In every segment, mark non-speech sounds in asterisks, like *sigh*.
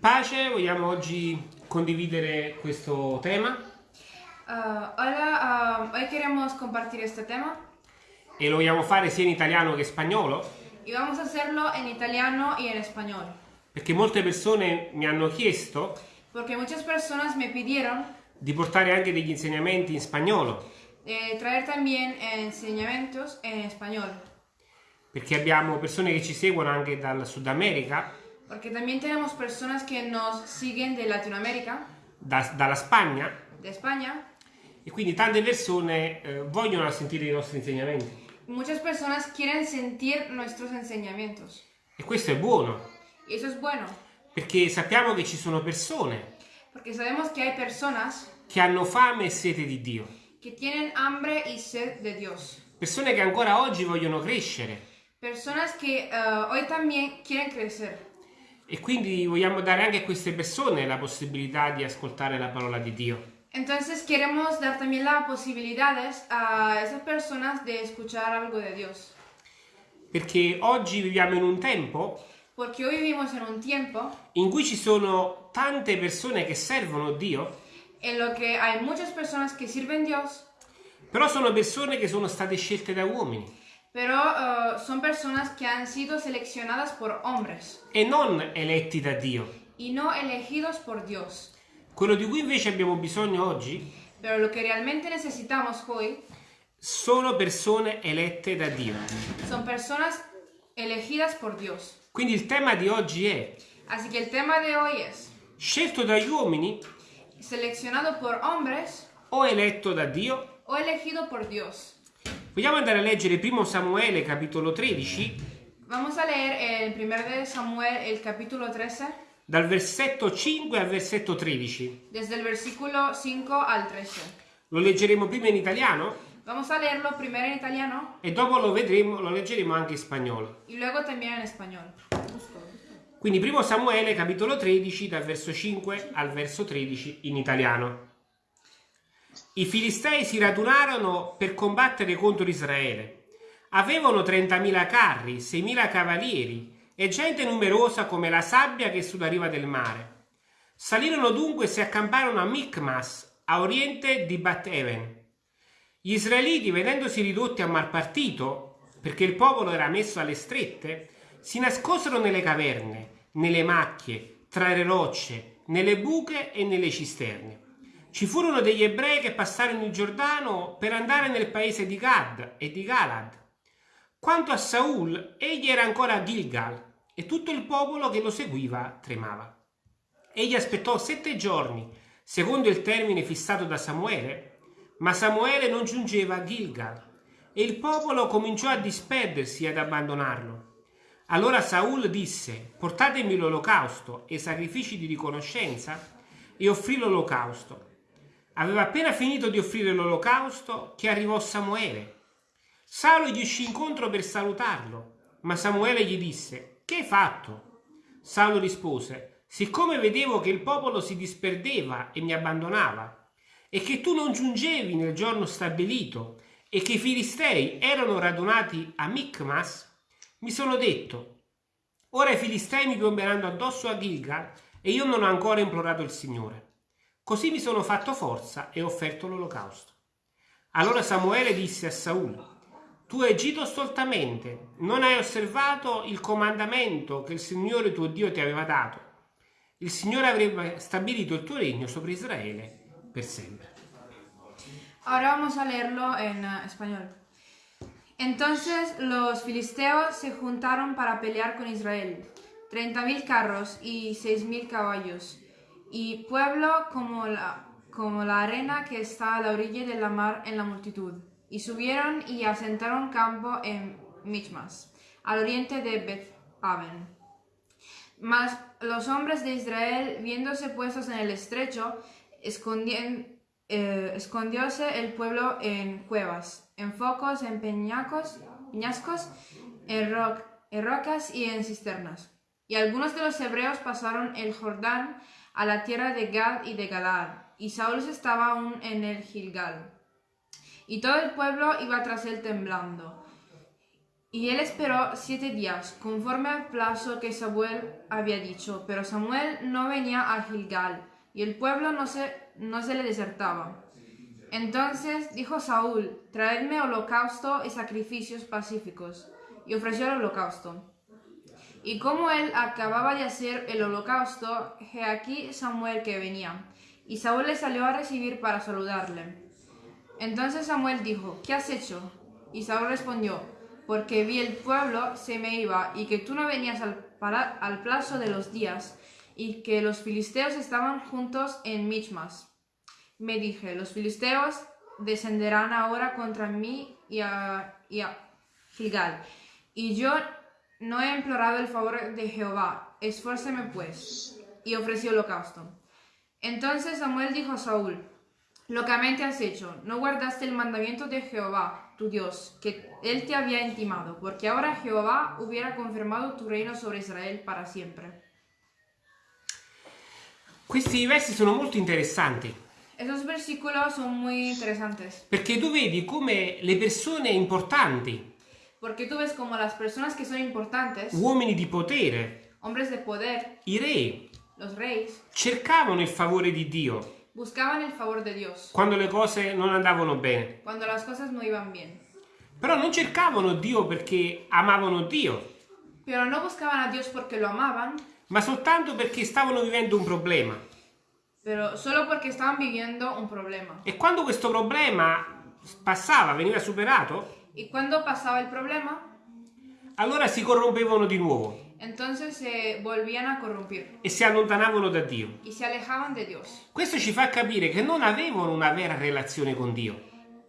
Pace, vogliamo oggi condividere questo tema Uh, hola, uh, hoy queremos compartir este tema e lo vogliamo fare sia in italiano che in spagnolo y vamos a hacerlo en italiano y en español. perché molte persone mi hanno chiesto Porque muchas personas me pidieron di portare anche degli insegnamenti in spagnolo eh, traer también enseñamientos en español. Perché abbiamo persone che ci seguono anche dal Sud America, Porque también tenemos personas que nos siguen de Latinoamérica, da- dalla Spagna. De España. e quindi tante persone eh, vogliono sentire i nostri insegnamenti. Muchas personas quieren sentir nuestros enseñamientos. e questo è buono. Y eso es bueno, perché sappiamo che ci sono persone porque sabemos que hay personas che hanno fame e sete di Dio, que tienen hambre y sed de Dios. persone che ancora oggi vogliono crescere Personas que uh, hoy también quieren crecer. e quindi vogliamo dare anche a queste persone la possibilità di ascoltare la parola di Dio. Entonces queremos dar también las posibilidades a esas personas de escuchar algo de Dios. Perché oggi viviamo in un tempo Porque hoy vivimos en un tiempo in cui ci sono tante persone che servono Dio, en lo que hay muchas personas que sirven Dios, però sono persone che sono state scelte da uomini pero uh, son personas que han sido seleccionadas por hombres e non eletti da Dio. y no elegidos por Dios. Quello di cui invece abbiamo bisogno oggi Pero lo que realmente necesitamos hoy sono persone elette da Dio. son personas elegidas por Dios. Quindi il tema di oggi è Así que el tema de hoy es scelto dagli uomini seleccionado por hombres o eletto da Dio? o elegido por Dios. Vogliamo andare a leggere 1 Samuele capitolo 13 Vamos a leer el 1 de Samuel, el capítulo 13, dal versetto 5 al versetto 13. desde el versículo 5 al 13. Lo leggeremo prima in italiano Vamos a leerlo primero en italiano e dopo lo vedremo, lo leggeremo anche in spagnolo. y luego también en español. Quindi 1 Samuele capitolo 13 dal verso 5 al verso 13 in italiano. I Filistei si radunarono per combattere contro Israele. Avevano 30.000 carri, 6.000 cavalieri e gente numerosa come la sabbia che sulla riva del mare. Salirono dunque e si accamparono a Micmas, a oriente di Bat-Even. Gli israeliti, vedendosi ridotti a mal partito, perché il popolo era messo alle strette, si nascosero nelle caverne, nelle macchie, tra le rocce, nelle buche e nelle cisterne. Ci furono degli ebrei che passarono il Giordano per andare nel paese di Gad e di Galad. Quanto a Saul, egli era ancora a Gilgal e tutto il popolo che lo seguiva tremava. Egli aspettò sette giorni, secondo il termine fissato da Samuele, ma Samuele non giungeva a Gilgal e il popolo cominciò a disperdersi e ad abbandonarlo. Allora Saul disse: Portatemi l'olocausto e i sacrifici di riconoscenza, e offrì l'olocausto. Aveva appena finito di offrire l'olocausto che arrivò Samuele. Saulo gli uscì incontro per salutarlo, ma Samuele gli disse: Che hai fatto? Saulo rispose: Siccome vedevo che il popolo si disperdeva e mi abbandonava, e che tu non giungevi nel giorno stabilito, e che i filistei erano radunati a Micmas, mi sono detto: Ora i filistei mi piomberanno addosso a Gilgal, e io non ho ancora implorato il Signore. Così mi sono fatto forza e ho offerto l'olocausto. Allora Samuele disse a Saul: Tu hai agito stoltamente, non hai osservato il comandamento che il Signore tuo Dio ti aveva dato. Il Signore avrebbe stabilito il tuo regno sopra Israele per sempre. Ahora vamos a leerlo eh, español. Entonces los filisteos se juntaron para pelear con Israel, treinta mil carros y seis mil caballos, y pueblo como la, como la arena que está a la orilla de la mar en la multitud. Y subieron y asentaron campo en Michmas, al oriente de Beth-Aven. Mas los hombres de Israel, viéndose puestos en el estrecho, eh, escondióse el pueblo en cuevas, en focos, en peñacos, peñascos, en, ro- en rocas y en cisternas. Y algunos de los hebreos pasaron el Jordán a la tierra de Gad y de Galaad, y Saúl estaba aún en el Gilgal. Y todo el pueblo iba tras él temblando. Y él esperó siete días, conforme al plazo que Samuel había dicho, pero Samuel no venía a Gilgal, y el pueblo no se, no se le desertaba. Entonces dijo Saúl, traedme holocausto y sacrificios pacíficos, y ofreció el holocausto. Y como él acababa de hacer el holocausto, he aquí Samuel que venía, y Saúl le salió a recibir para saludarle. Entonces Samuel dijo, ¿qué has hecho? Y Saúl respondió, porque vi el pueblo se me iba, y que tú no venías al, para- al plazo de los días, y que los filisteos estaban juntos en Michmas. Me dije, los filisteos descenderán ahora contra mí y a, y a Gilgal. Y yo no he implorado el favor de Jehová, esfuérceme pues. Y ofreció holocausto. Entonces Samuel dijo a Saúl, locamente has hecho, no guardaste el mandamiento de Jehová, tu Dios, que él te había intimado, porque ahora Jehová hubiera confirmado tu reino sobre Israel para siempre. Questi versi sono molto interessanti Esos versículos son muy interesantes, perché tu vedi come le persone importanti, porque tú ves como las personas que son importantes, uomini di potere, hombres de poder, i re, los reyes, cercavano il favore di Dio buscaban el favor de Dios quando le cose non andavano bene. cuando las cosas no iban bien. Però non cercavano Dio perché amavano Dio, Pero no buscaban a Dios porque lo amaban, ma soltanto perché stavano vivendo un problema. pero solo porque estaban viviendo un problema. E quando questo problema passava, veniva superato, Y cuando pasaba el problema, allora si corrompevano di nuovo entonces se volvían a corrompir e si allontanavano da Dio. y se alejaban de Dios. Questo ci fa capire che non avevano una vera relazione con Dio.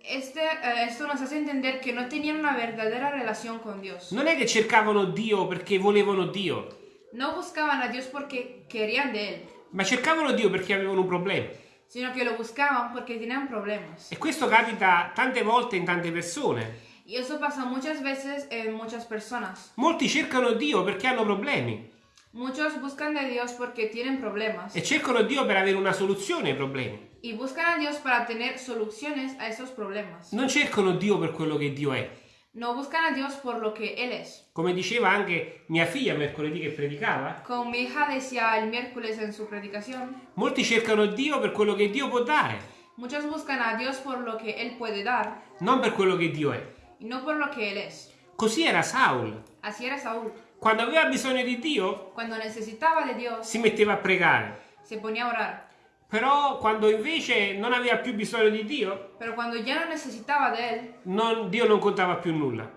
Este, eh, esto nos hace entender que no tenían una verdadera relación con Dios. Non è che cercavano Dio perché volevano Dio, No buscaban a Dios porque querían de Él, ma cercavano Dio perché avevano un problema. sino que lo buscaban porque tenían problemas. E questo capita tante volte in tante persone. Y eso pasa muchas veces en muchas personas. Molti cercano Dio perché hanno problemi Muchos buscan de Dios porque tienen problemas e cercano Dio per avere una soluzione ai problemi. y buscan a Dios para tener soluciones a esos problemas. Non cercano Dio per quello che Dio è. No buscan a Dios por lo que Él es. Come diceva anche mia figlia mercoledì che predicava, Como mi hija decía el miércoles en su predicación, molti cercano Dio per quello che Dio può dare, muchos buscan a Dios por lo que Él puede dar non per quello che Dio è. Y no por lo que Él es. Così era Saul. Así era Saúl. Quando aveva bisogno di Dio, Cuando necesitaba de Dios, si metteva a pregare. se ponía a orar. Però quando invece non aveva più bisogno di Dio, Pero cuando ya no necesitaba de Él, non- Dio non contava più nulla.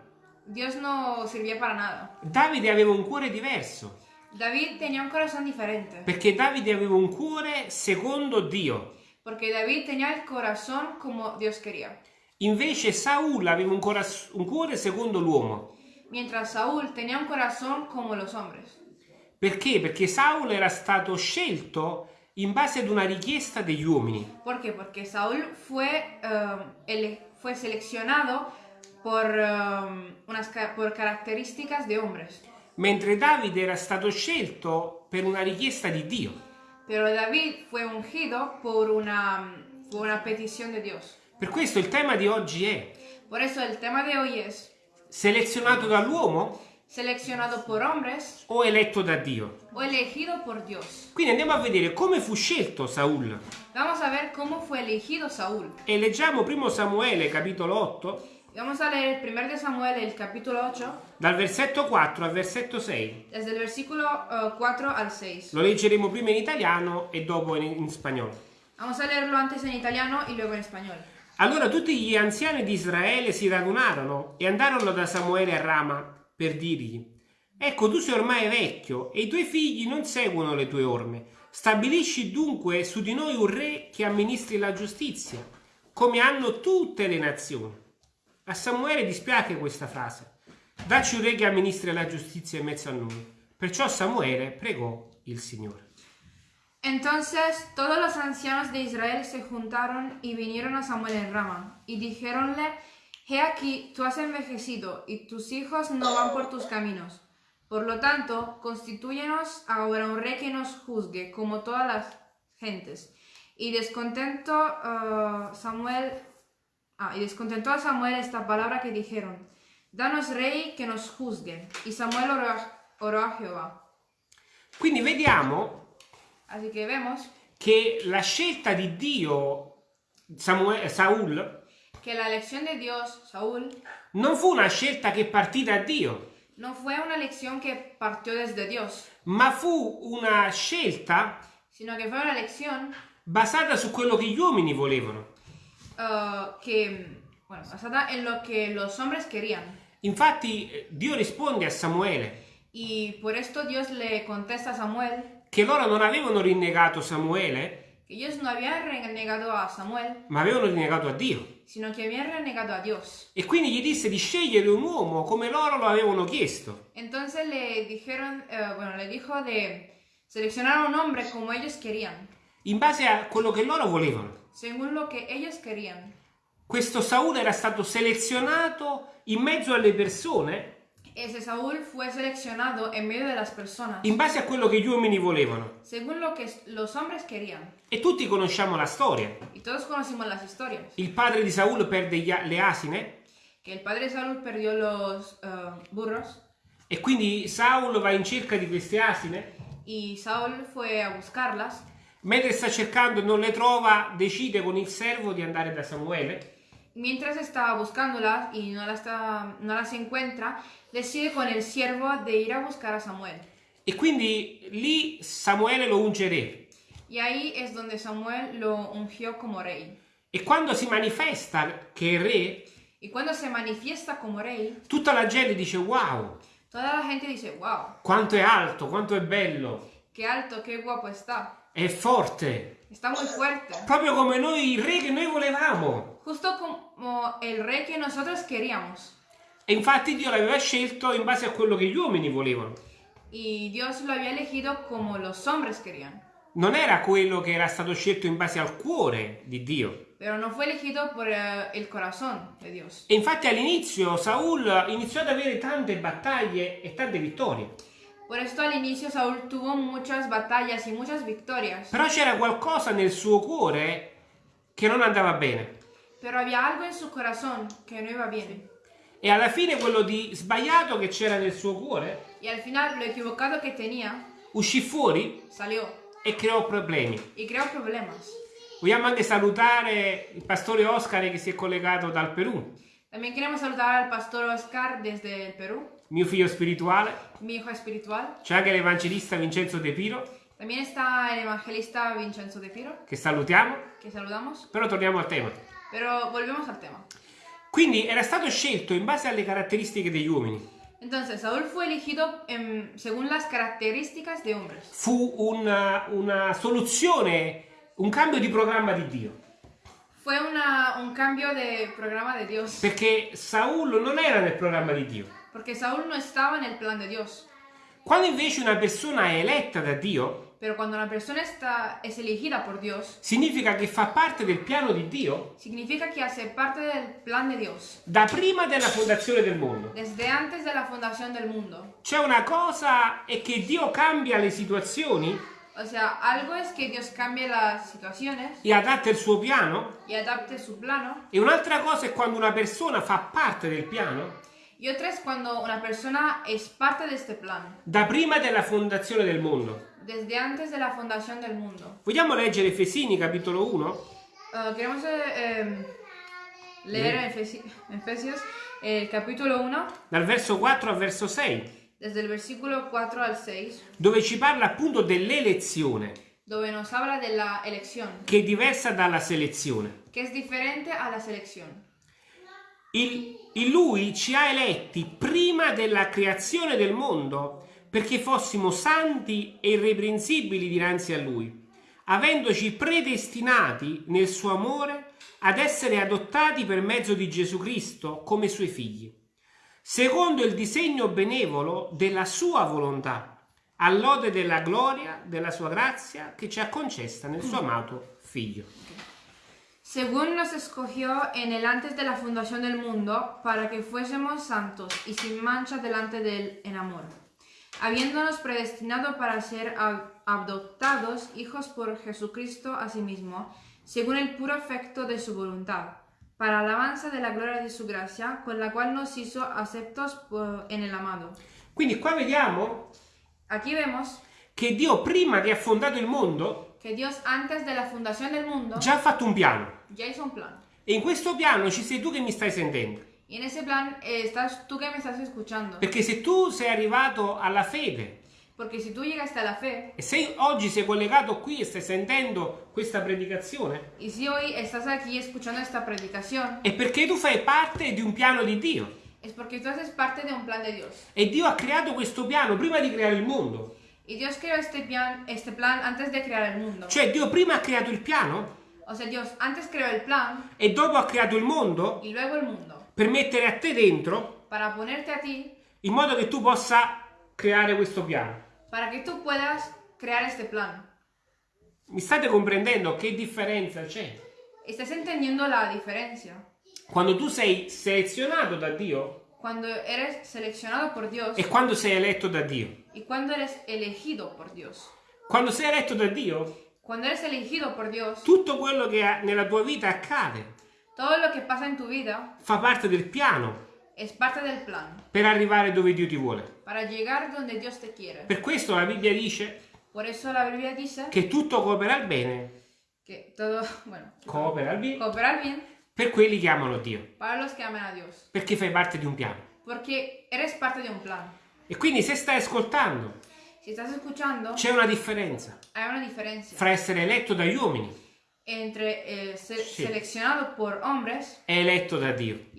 Dios no servía para nada. Davide aveva un cuore diverso, David tenía un corazón diferente. perché Davide aveva un cuore secondo Dio. Porque David tenía el corazón como Dios quería. Invece Saul aveva un, un cuore secondo l'uomo. Mientras Saúl tenía un corazón como los hombres. Perché? Perché Saul era stato scelto in base ad una richiesta degli uomini. ¿Por qué? Porque Saúl fue, eh, ele- fue seleccionado por, eh, unas, ca- por características de hombres. mentre Davide era stato scelto per una richiesta di Dio. Pero David fue ungido por una, por una petición de Dios. Per questo il tema di oggi è Por eso el tema de hoy es selezionato dall'uomo seleccionado por hombres o eletto da Dio. o elegido por Dios. Quindi andiamo a vedere come fu scelto Saul. Vamos a ver cómo fue elegido Saúl. E leggiamo 1 Samuele capitolo 8 Vamos a leer el 1 de Samuel, el capítulo 8, dal versetto 4 al versetto 6. desde el versículo eh, 4 al 6. Lo leggeremo prima in italiano e dopo in, in spagnolo. Vamos a leerlo antes en italiano y luego en español. Allora tutti gli anziani di Israele si radunarono e andarono da Samuele a Rama per dirgli: Ecco, tu sei ormai vecchio e i tuoi figli non seguono le tue orme. Stabilisci dunque su di noi un re che amministri la giustizia, come hanno tutte le nazioni. A Samuele dispiace questa frase. Dacci un re che amministri la giustizia in mezzo a noi. Perciò Samuele pregò il Signore. Entonces todos los ancianos de Israel se juntaron y vinieron a Samuel en Rama, y dijéronle, He aquí, tú has envejecido, y tus hijos no van por tus caminos. Por lo tanto, constitúyenos ahora un rey que nos juzgue, como todas las gentes. Y descontento eh, Samuel, ah, y descontentó a Samuel esta palabra que dijeron. danos rey que nos juzgue. Y Samuel oró a, Jehová. Quindi vediamo Así que vemos che la scelta di Dio, Samue- Saul, que la elección de Dios, Saúl, non fu una scelta che partì da Dio, no fue una elección que partió desde Dios, ma fu una scelta sino que fue una elección basata su quello che gli uomini volevano. uh, que, bueno, basada en lo que los hombres querían. Infatti eh, Dio risponde a Samuele Y por esto Dios le contesta a Samuel che loro non avevano rinnegato Samuele, ellos no habían renegado a Samuel, ma avevano rinnegato a Dio. sino que habían renegado a Dios. E quindi gli disse di scegliere un uomo come loro lo avevano chiesto. Entonces le dijeron, eh, bueno, le dijo de seleccionar a un hombre como ellos querían, in base a quello che loro volevano. según lo que ellos querían. Questo Saul era stato selezionato in mezzo alle persone Ese Saúl fue seleccionado en medio de las personas, in base a quello che gli uomini volevano. según lo que los hombres querían. E tutti conosciamo la storia. Y todos conocimos las historias. Il padre di Saul perde gli le asine Que el padre de Saúl perdió los eh, burros e quindi Saul va in cerca di queste asine. y Saúl fue a buscarlas. Mentre sta cercando e non le trova, decide con il servo di andare da Samuele Mientras estaba buscándolas y no las, está- no las encuentra, decide con el siervo de ir a buscar a Samuel. e quindi lì Samuele lo unge re. Y ahí es donde Samuel lo ungió como rey. E quando si manifesta che è re, Y cuando se manifiesta como rey, tutta la gente dice wow, toda la gente dice, wow, quanto è alto, quanto è bello, qué alto, qué guapo está. è forte, Está muy fuerte. proprio come noi, il re che noi volevamo. Justo como el rey que nosotros queríamos. E infatti Dio l'aveva scelto in base a quello che gli uomini volevano. Y Dios lo había elegido como los hombres querían. Non era quello che era stato scelto in base al cuore di Dio. Pero no fue elegido por eh, el corazón de Dios. E infatti all'inizio Saul iniziò ad avere tante battaglie e tante vittorie. Por esto al inicio Saúl tuvo muchas batallas y muchas victorias. Però c'era qualcosa nel suo cuore che non andava bene. Pero había algo en su corazón que no iba bien. E alla fine quello di sbagliato che c'era nel suo cuore Y al final lo equivocado que tenía uscì fuori salió e creò problemi. y creó problemas. Vogliamo anche salutare il pastore Oscar che si è collegato dal Perù, También queremos saludar al pastor Oscar desde el Perú, mio figlio spirituale. mi hijo espiritual. C'è anche l'evangelista Vincenzo De Piro, También está el evangelista Vincenzo de Piro, che salutiamo. que saludamos. Però torniamo al tema. Pero volvemos al tema. Quindi era stato scelto in base alle caratteristiche degli uomini. Entonces, Saúl fue elegido em, según las características de hombres. Fu una, una soluzione, un cambio di programma di Dio. Fue una- un cambio de programa de Dios. Perché Saul non era nel programma di Dio. Porque Saúl no estaba en el plan de Dios. Quando invece una persona è eletta da Dio, Pero cuando una persona está, es elegida por Dios, significa che fa parte del piano di Dio significa que hace parte del plan de Dios. da prima della fondazione del mondo. Desde antes de la fundación del mundo. C'è una cosa è che Dio cambia le situazioni O sea, algo es que Dios cambie las situaciones e adatta il suo piano y adapte su plano. e un'altra cosa è quando una persona fa parte del piano Y otra es cuando una persona es parte de este plan. da prima della fondazione del mondo. Desde antes de la fundación del mundo. Vogliamo leggere Efesini capitolo 1? Uh, queremos eh, em, leer en Efesi- Efesios el capítulo 1, dal verso 4 al verso 6, desde el versículo 4 al 6, dove ci parla appunto dell'elezione, donde nos habla de la elección, che è diversa dalla selezione. que es diferente a la selección. Il- in lui ci ha eletti prima della creazione del mondo perché fossimo santi e irreprensibili dinanzi a lui, avendoci predestinati nel suo amore ad essere adottati per mezzo di Gesù Cristo come suoi figli, secondo il disegno benevolo della sua volontà, all'ode della gloria della sua grazia che ci ha concessa nel suo amato figlio. Según nos escogió en el antes de la fundación del mundo, para que fuésemos santos y sin mancha delante de él en amor, habiéndonos predestinado para ser adoptados hijos por Jesucristo a sí mismo, según el puro afecto de su voluntad, para alabanza de la gloria de su gracia, con la cual nos hizo aceptos en el amado. Quindi qua vediamo Aquí vemos che Dio prima che ha fondato il mondo que Dios antes de la fundación del mundo già ha fatto un piano. ya hizo un plan. E in questo piano ci sei tu che mi stai sentendo. Y en ese plan eh, estás tú que me estás escuchando. Perché se tu sei arrivato alla fede Porque si tú llegaste a la fe e se oggi sei collegato qui e stai sentendo questa predicazione, y si hoy estás aquí escuchando esta predicación, è perché tu fai parte di un piano di Dio. es porque tú haces parte de un plan de Dios. E Dio ha creato questo piano prima di creare il mondo. Y Dios creó este plan, este plan antes de crear el mundo. Cioè Dio prima ha creato il piano O sea, Dios antes creó el plan e dopo ha creato il mondo y luego el mundo. per mettere a te dentro Para ponerte a ti, in modo che tu possa creare questo piano. para que tú puedas crear este plan. Mi state comprendendo che differenza c'è? ¿Estás entendiendo la diferencia? Quando tu sei selezionato da Dio Cuando eres seleccionado por Dios e quando sei eletto da Dio. Y cuando eres elegido por Dios. Quando sei eletto da Dio, Cuando eres elegido por Dios, tutto quello che nella tua vita accade todo lo que pasa en tu vida fa parte del piano es parte del plan per arrivare dove Dio ti vuole. para llegar donde Dios te quiere. Per questo la Bibbia dice Por eso la Biblia dice che tutto coopera al bene, que todo, bueno, coopera al bene coopera al bien per quelli che amano Dio, para los que aman a Dios. perché fai parte di un piano. Porque eres parte de un plan. E quindi se stai ascoltando, c'è una differenza una diferencia fra essere eletto dagli uomini entre eh, ser Sí. seleccionado por hombres e eletto da Dio.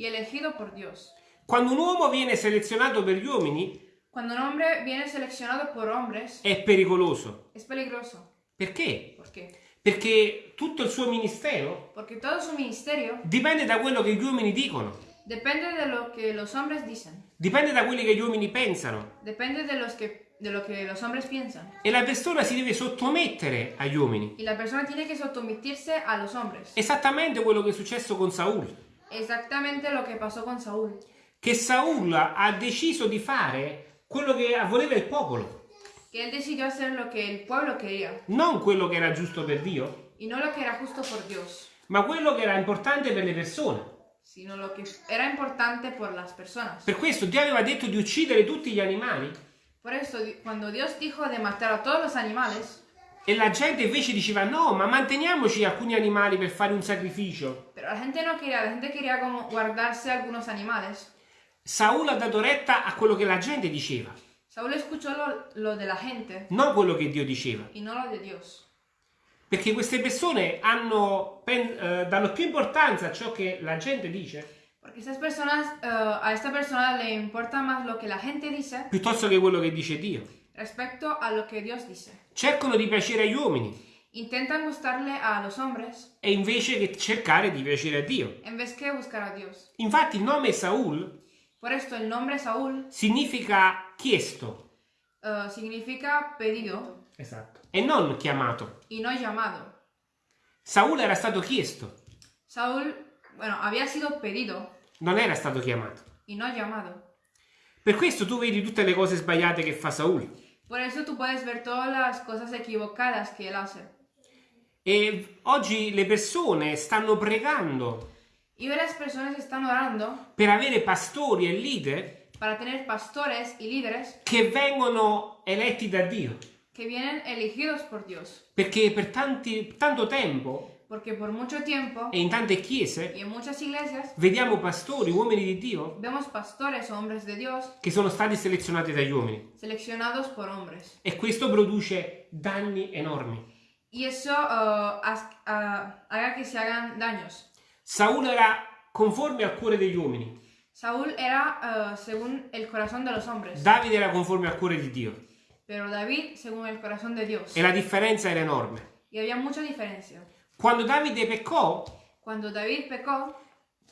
Quando un uomo viene selezionato per gli uomini Cuando un hombre viene seleccionado por hombres, è pericoloso. es peligroso. Perché? ¿Por qué? Perché tutto il suo ministero dipende da quello che gli uomini dicono, depende de lo que los hombres dicen, dipende da quelli che gli uomini pensano. depende de, los que, de lo que los hombres piensan. E la persona si deve sottomettere agli uomini. Y la persona tiene que someterse a los hombres. Esattamente quello che è successo con Saul. Exactamente lo que pasó con Saúl. Che Saul ha deciso di fare quello che voleva il popolo, Que él decidió hacer lo que el pueblo quería non quello che era giusto per Dio, y no lo que era justo por Dios, ma quello che era importante per le persone. Sino lo que era importante por las personas. Per questo Dio aveva detto di uccidere tutti gli animali Por eso, di- cuando Dios dijo de matar a todos los animales, e la gente invece diceva no, ma manteniamoci alcuni animali per fare un sacrificio. pero la gente no quería, la gente quería como guardarse algunos animales. Saul ha dato retta a quello che la gente diceva, Saúl escuchó lo, lo de la gente non quello che Dio diceva. y no lo de Dios. Perché queste persone hanno, pen- eh, danno più importanza a ciò che la gente dice Porque estas personas, eh, a esta persona le importa más lo que la gente dice piuttosto che quello che dice Dio. respecto a lo que Dios dice. Cercano di piacere agli uomini Intentan gustarle a los hombres e invece che cercare di piacere a Dio. en vez que buscar a Dios. Infatti il nome Saul Por esto el nombre Saúl significa chiesto eh, significa pedido esatto. e non chiamato. y no llamado. Saul era stato chiesto, Saúl, bueno, había sido pedido non era stato chiamato. y no llamado. Per questo tu vedi tutte le cose sbagliate che fa Saul. Por eso tú puedes ver todas las cosas equivocadas que él hace. E oggi le persone stanno pregando Y hoy las personas están orando per avere pastori e leader para tener pastores y líderes che vengono eletti da Dio. Que vienen elegidos por Dios. Perché per tanti- tanto tempo Porque por mucho tiempo e in tante chiese muchas iglesias vediamo pastori, uomini di Dio, vemos pastores o hombres de Dios che sono stati selezionati dagli uomini. seleccionados por hombres. E questo produce danni enormi. Y eso haz- ah, haga que se hagan daños. Saul era conforme al cuore degli uomini, Saúl era eh, según el corazón de los hombres, Davide era conforme al cuore di Dio pero David según el corazón de Dios. e la differenza era enorme. Y había mucha diferencia. Quando Davide peccò, Cuando David pecó,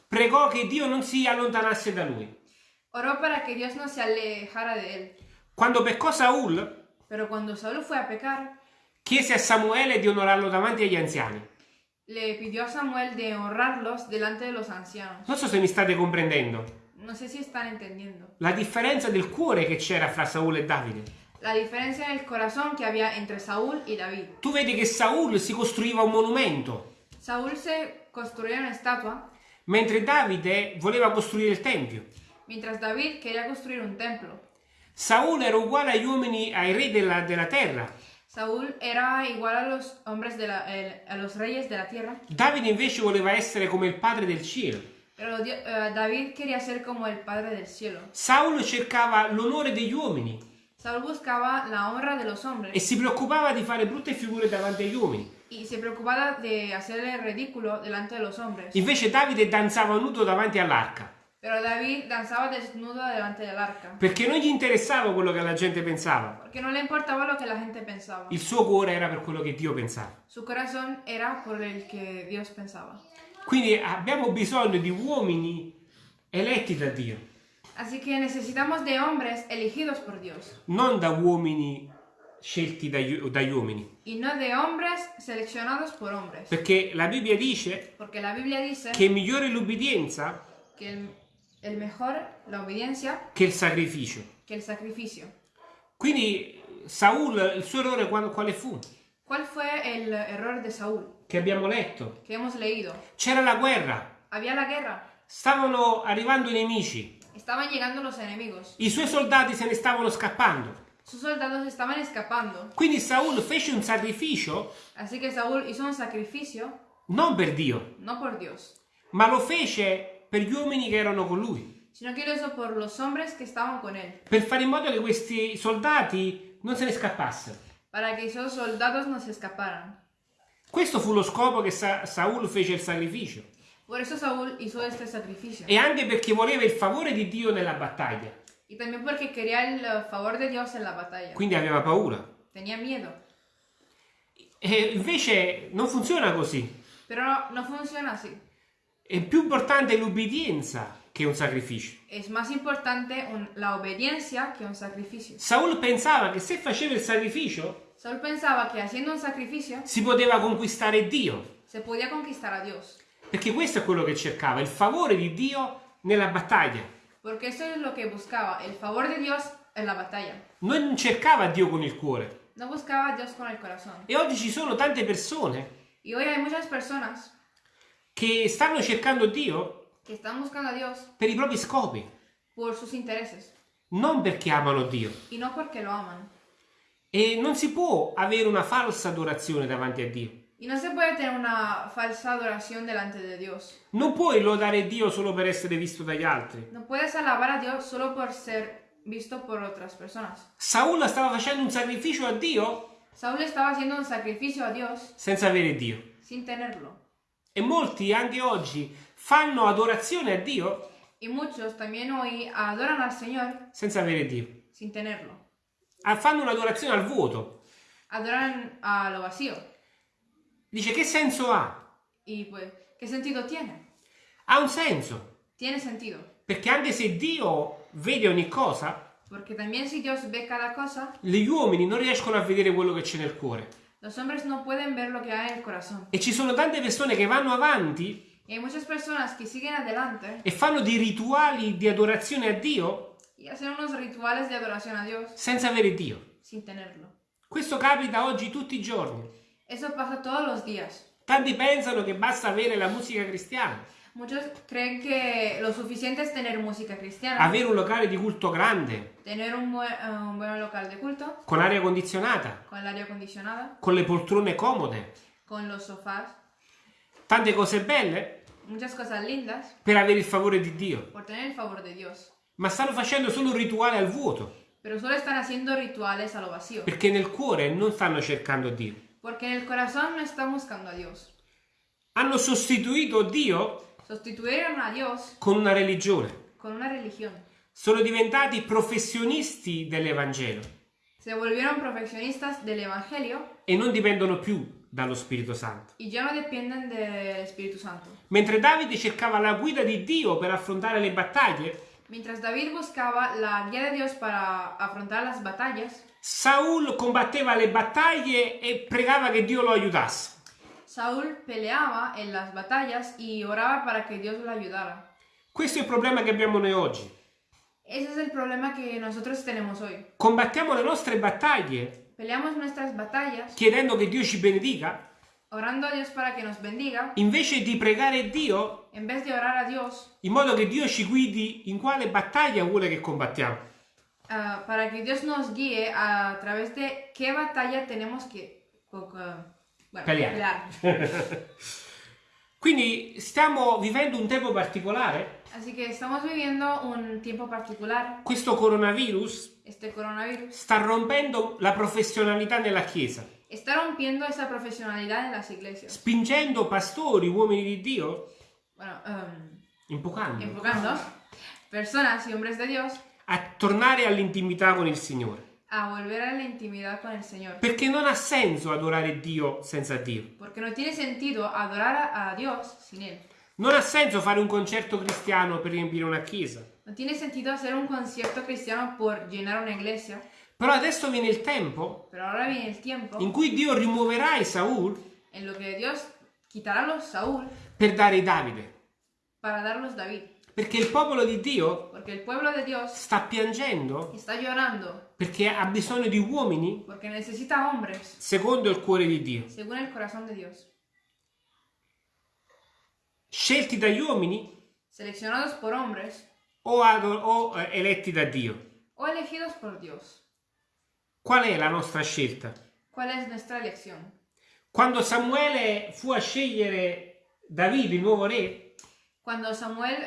pregò che Dio non si allontanasse da lui. oró para que Dios no se alejara de él. Quando peccò Saul, Pero cuando Saúl fue a pecar, chiese a Samuele di onorarlo davanti agli anziani. le pidió a Samuel de honrarlos delante de los ancianos. Non so se mi state comprendendo No sé si están entendiendo. la differenza del cuore che c'era fra Saul e Davide. La diferencia en el corazón que había entre Saúl y David. Tu vedi che Saul si costruiva un monumento Saúl se construyó una estatua mentre Davide voleva costruire il Tempio. mientras David quería construir un templo. Saul era uguale agli uomini, ai re della, della terra. Saúl era igual a los hombres de la, el- a los reyes de la tierra, Davide invece voleva essere come il padre del cielo. pero Dio- eh, David quería ser como el Padre del cielo. Saul cercava l'onore degli uomini Saúl buscaba la honra de los e hombres si preoccupava di fare brutte figure davanti agli uomini. y se preocupaba de hacer el ridículo delante de los hombres. Invece Davide danzava nudo davanti all'arca, Pero David danzaba desnudo delante del arca, perché non gli interessava quello che la gente pensava. porque no le importaba lo que la gente pensaba. Il suo cuore era per quello che Dio pensava. Su corazón era por el que Dios pensaba. Quindi abbiamo bisogno di uomini eletti da Dio, Así que necesitamos de hombres elegidos por Dios non da uomini scelti dagli, dagli uomini. y no de hombres seleccionados por hombres. Perché la Bibbia dice Porque la Biblia dice che è migliore l'ubbidienza que el, el mejor, la obediencia, che il sacrificio. que el sacrificio. Quindi Saul, il suo errore qual- quale fu? ¿Cuál fue el error de Saúl? Che abbiamo letto. Que hemos leído. C'era la guerra, Había la guerra, stavano arrivando i nemici, estaban llegando los enemigos, i suoi soldati se ne stavano scappando. sus soldados estaban escapando. Quindi Saul fece un sacrificio Así que Saúl hizo un sacrificio, non per Dio, no por Dios, ma lo fece per gli uomini che erano con lui, sino que lo hizo por los hombres que estaban con él, per fare in modo che questi soldati non se ne scappassero. para que esos soldados no se escaparan. Questo fu lo scopo che Sa- Saul fece il sacrificio E anche perché voleva il favore di Dio nella battaglia. Eh. Quindi aveva paura. Tenía miedo. E invece non funziona così. Pero no, no funciona así. È più importante l'ubbidienza che un sacrificio. Es más importante obediencia que un sacrificio. Saul pensava che se faceva il sacrificio Saúl pensaba que haciendo un sacrificio si poteva conquistare Dio, se podía conquistar a Dios. Perché questo è quello che cercava, il favore di Dio nella battaglia. Porque eso es lo que buscaba, el favor de Dios en la batalla. Non cercava Dio con il cuore. No buscaba a Dios con el corazón. E oggi ci sono tante persone Y hoy hay muchas personas che stanno cercando Dio que están buscando a Dios per i propri scopi, por sus intereses non perché amano Dio. y no porque lo aman. E non si può avere una falsa adorazione davanti a Dio. Y no se puede tener una falsa adoración delante de Dios. Non puoi lodare Dio solo per essere visto dagli altri. No puedes alabar a Dios solo por ser visto por otras personas. Saul stava facendo un sacrificio a Dio Saúl estaba haciendo un sacrificio a Dios senza avere Dio. sin tenerlo. E molti anche oggi fanno adorazione a Dio Y muchos también hoy adoran al Señor senza avere Dio. sin tenerlo. Ah, Fanno un'adorazione al vuoto. Adoran a lo vacío. Dice che senso ha? Y pues, ¿qué sentido tiene? Ha un senso. Tiene sentido. Perché anche se Dio vede ogni cosa, Porque también si Dios ve cada cosa, gli uomini non riescono a vedere quello che c'è nel cuore. los hombres no pueden ver lo que hay en el corazón. E ci sono tante persone che vanno avanti Y hay muchas personas que siguen adelante e fanno dei rituali di adorazione a Dio y hacen unos rituales de adoración a Dios senza avere Dio. sin tenerlo. Questo capita oggi tutti i giorni. Eso pasa todos los días. Tanti pensano che basta avere la musica cristiana, Muchos creen que lo suficiente es tener música cristiana, avere un locale di culto grande, tener un buen, eh, un buen local de culto, con aria condizionata, con el aire acondicionado, con le poltrone comode, con los sofás, tante cose belle muchas cosas lindas. Per avere il favore di Dio. por tener el favor de Dios. Ma stanno facendo solo un rituale al vuoto, Pero solo están haciendo rituales a lo vacío. perché nel cuore non stanno cercando Dio. Porque en el corazón no están buscando a Dios. Hanno sostituito Dio Sustituyeron a Dios con una religione. con una religión. Sono diventati professionisti dell'Evangelo Se volvieron profesionistas del Evangelio e non dipendono più dallo Spirito Santo. y ya no dependen del Espíritu Santo. Mentre Davide cercava la guida di Dio per affrontare le battaglie, Mientras David buscaba la guía de Dios para afrontar las batallas, Saul combatteva le battaglie e pregava che Dio lo aiutasse. Saúl peleaba en las batallas y oraba para que Dios lo ayudara. Questo è il problema che abbiamo noi oggi. Ese es el problema que nosotros tenemos hoy. Combattiamo le nostre battaglie Peleamos nuestras batallas chiedendo che Dio ci benedica, orando a Dios para que nos bendiga, invece di pregare Dio en vez de orar a Dios, in modo che Dio ci guidi in quale battaglia vuole che combattiamo. Ah, para que Dios nos guíe a través de qué batalla tenemos co- bueno, Pelear. *laughs* Quindi stiamo vivendo un tempo particolare. Así que estamos viviendo un tiempo particular. Questo coronavirus coronavirus sta rompendo la professionalità nella Chiesa, está rompiendo esa profesionalidad en las iglesias. spingendo pastori, uomini di Dio, Bueno, em, invocando, enfocando personas y hombres de Dios a tornare all'intimità con il Signore. a volver a la intimidad con el Señor. Perché non ha senso adorare Dio senza Dio. Porque no tiene sentido adorar a, Dios sin Él. Non ha senso fare un concerto cristiano per riempire una chiesa. No tiene sentido hacer un concierto cristiano por llenar una iglesia. Però adesso viene il tempo viene el tiempo in cui Dio rimuoverà i Saul en lo que Dios quitará los Saúl per dare i Davide. para darlos David. Perché il popolo di Dio Dios sta piangendo está llorando perché ha bisogno di uomini hombres secondo il cuore di Dio. según el corazón de Dios. Scelti dagli uomini Seleccionados por hombres o, o, eh, eletti da Dio. o elegidos por Dios. Qual è la nostra scelta? ¿Cuál es nuestra elección? Quando Samuele fu a scegliere Davide, il nuovo re, Cuando Samuel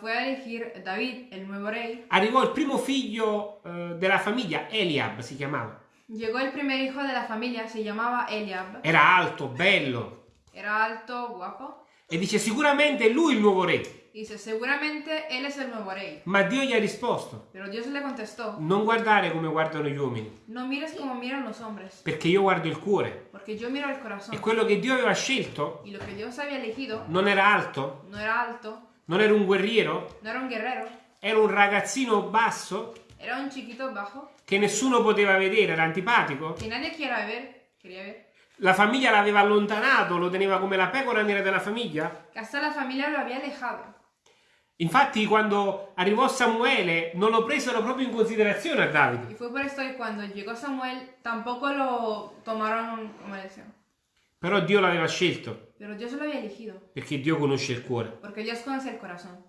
fue a elegir David, el nuevo rey, arrivò il primo figlio eh, della famiglia, Eliab si chiamava. llegó el primer hijo de la familia, se llamaba Eliab. Era alto, bello, Era alto, guapo. e dice sicuramente lui il nuovo re. Dice, seguramente él es el nuevo rey. Ma Dio gli ha risposto, Pero Dios le contestó, non guardare come guardano gli uomini, no mires como miran los hombres, perché io guardo il cuore. porque yo miro el corazón. E quello che Dio aveva scelto Y lo que Dios había elegido non era alto, no era alto, non era un guerriero, no era un guerrero, era un ragazzino basso era un chiquito bajo che nessuno poteva vedere, era antipatico. que nadie quiera ver, quería ver. La famiglia l'aveva allontanato, lo teneva come la pecora nera della famiglia. Hasta la familia lo había alejado. Infatti, quando arrivò Samuele, non lo presero proprio in considerazione a Y Davide. fue por esto que cuando llegó Samuel tampoco lo tomaron como elección. Però Dio l'aveva scelto, Pero Dios lo había elegido, perché Dio conosce il cuore. porque Dios conoce el corazón.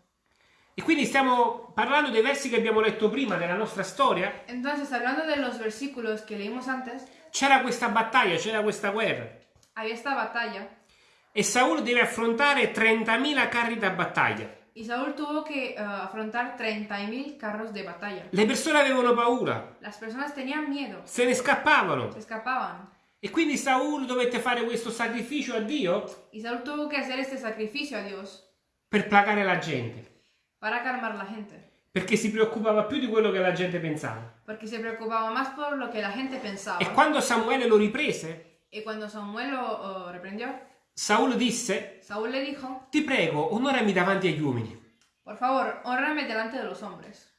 E quindi stiamo parlando dei versi che abbiamo letto prima della nostra storia. Entonces, hablando de los versículos que leímos antes, C'era questa battaglia, c'era questa guerra. había esta batalla E Saul deve affrontare 30.000 carri da battaglia. Y Saúl tuvo que eh, afrontar 30.000 carros de batalla. Le persone avevano paura, Las personas tenían miedo, se ne scappavano. se escapaban. E quindi Saul dovette fare questo sacrificio a Dio Y Saúl tuvo que hacer este sacrificio a Dios per placare la gente. para calmar la gente, Perché si preoccupava più di quello che la gente pensava. porque se preocupaba más por lo que la gente E pensaba. quando Samuele lo riprese, Y cuando Samuel lo oh, reprendió, Saul disse, Saúl le dijo, ti prego, onorami davanti agli uomini. por favor, honrame delante de los hombres.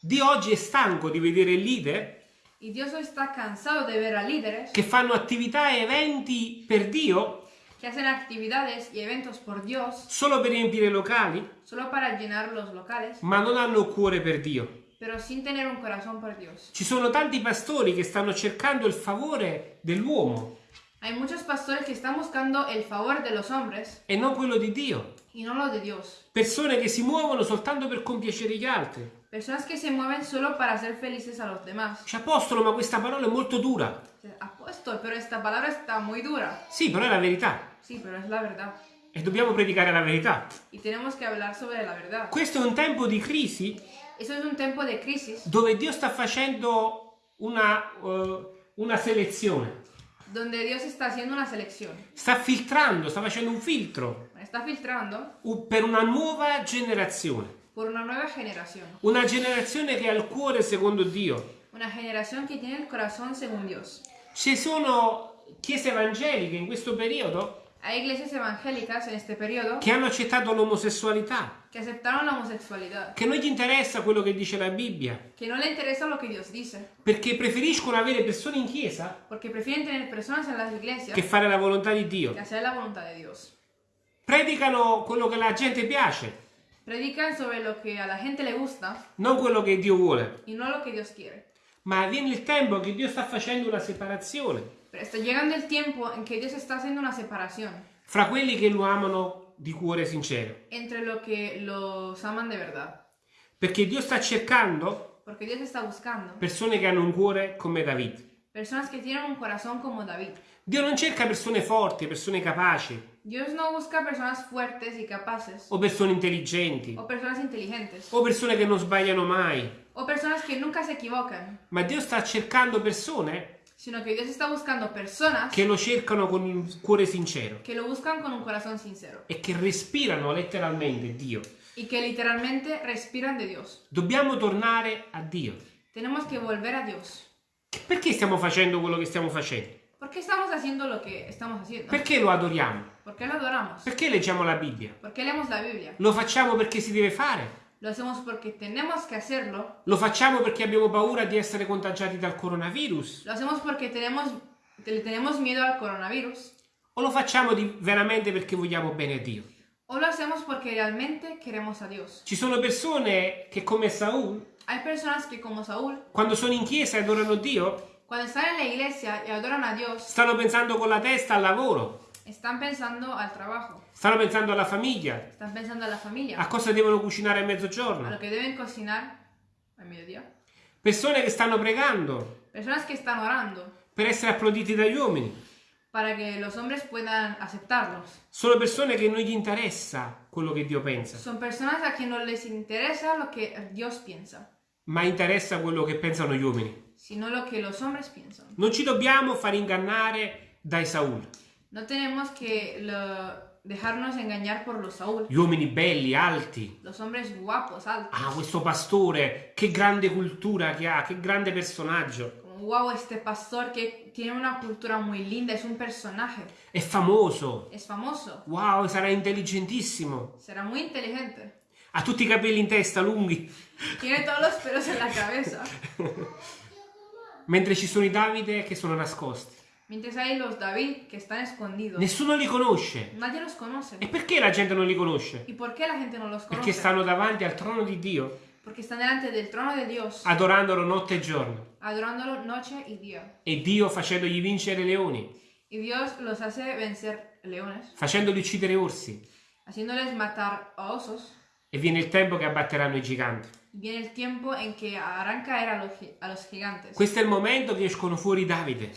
Dio oggi è stanco di vedere leader Y Dios hoy está cansado de ver a líderes che fanno attività e eventi per Dio que hacen actividades y eventos por Dios solo per riempire locali, solo para llenar los locales, ma non hanno cuore per Dio. pero sin tener un corazón por Dios. Ci sono tanti pastori che stanno cercando il favore dell'uomo Hay muchos pastores que están buscando el favor de los hombres e non quello di Dio. y no lo de Dios. Persone che si muovono soltanto per compiacere gli altri. Personas que se mueven solo para hacer felices a los demás. Dice, apostolo, ma questa parola è molto dura. Apóstol, pero esta palabra está muy dura. Sì, però è la verità. Sí, pero es la verdad. E dobbiamo predicare la verità. Y tenemos que hablar sobre la verdad. Questo è un tempo di crisi Eso es un tiempo de crisis dove Dio sta facendo una, eh, una selezione. Donde Dios está haciendo una selección. Sta filtrando, sta facendo un filtro Está filtrando per una nuova generazione. por una nueva generación. Una generazione che ha il cuore secondo Dio. Una generación que tiene el corazón según Dios. Ci sono chiese evangeliche in questo periodo Hay iglesias evangélicas en este periodo che hanno accettato l'omosessualità, que aceptaron la homosexualidad, che non gli interessa quello che dice la Bibbia, que no le interesa lo que Dios dice, perché preferiscono avere persone in chiesa porque prefieren tener personas en las iglesias che fare la volontà di Dio. que hacer la voluntad de Dios. Predicano quello che la gente piace, Predican sobre lo que a la gente le gusta non quello che Dio vuole. y no lo que Dios quiere. Ma viene il tempo che Dio sta facendo una separazione. Pero está llegando el tiempo en que Dios está haciendo una separación fra quelli che lo amano di cuore sincero. entre lo que los aman de verdad. Perché Dio sta cercando Porque Dios está buscando persone che hanno un cuore come David. personas que tienen un corazón como David. Dio non cerca persone forti, persone capaci Dios no busca personas fuertes y capaces o persone intelligenti o personas inteligentes o persone che non sbagliano mai, o personas que nunca se equivocan, ma Dio sta cercando persone sino que Dios está buscando personas che lo cercano con un cuore sincero que lo buscan con un corazón sincero e che respirano letteralmente Dio. y que literalmente respiran de Dios. Dobbiamo tornare a Dio. Tenemos que volver a Dios. Perché stiamo facendo quello che stiamo facendo? ¿Por qué estamos haciendo lo que estamos haciendo? Perché lo adoriamo? ¿Por qué lo adoramos? Perché leggiamo la Bibbia? ¿Por qué leemos la Biblia? Lo facciamo perché si deve fare? Lo hacemos porque tenemos que hacerlo. Lo facciamo perché abbiamo paura di essere contagiati dal coronavirus? Lo hacemos porque tenemos, le tenemos miedo al coronavirus. O lo facciamo di- veramente perché vogliamo bene a Dio? O lo hacemos porque realmente queremos a Dios. Ci sono persone che come Saul, Hay personas que como Saúl, quando sono in chiesa e adorano Dio, cuando están en la iglesia y adoran a Dios, stanno pensando con la testa al lavoro, están pensando al trabajo, stanno pensando alla famiglia, están pensando a la familia, a cosa devono cucinare a a mezzogiorno. lo que deben cocinar al mediodía. Persone che stanno pregando Personas que están orando per essere applauditi dagli uomini. para que los hombres puedan aceptarlos. Sono persone che non gli interessa quello che Dio pensa, Son personas a quien no les interesa lo que Dios piensa, ma interessa quello che pensano gli uomini. sino lo que los hombres piensan. Non ci dobbiamo far ingannare dai Saul. No tenemos que lo- dejarnos engañar por los Saúl, Gli uomini belli, alti. los hombres guapos, altos. Ah, questo pastore, che grande cultura che ha, che grande personaggio. Wow, este pastor que tiene una cultura muy linda, es un personaje, È famoso. es famoso, Wow, sarà intelligentissimo. será muy inteligente, Ha tutti i capelli in testa lunghi. tiene todos los pelos en la cabeza. *laughs* Mentre ci sono i Davide che sono nascosti. Mientras hay los David que están escondidos. Nessuno li conosce. Nadie los conoce. E perché la gente non li conosce? ¿Y por qué la gente no los Perché conoce? stanno davanti al trono di Dio, Porque están delante del trono de Dios, adorandolo notte e giorno. adorándolo noche y día. E Dio facendogli vincere leoni, Y Dios los hace vencer leones, facendoli uccidere orsi. haciéndoles matar a osos. E viene il tempo che abbatteranno i giganti. Viene el tiempo en que harán caer a los, gi- a los gigantes. Questo è il momento che escono fuori Davide.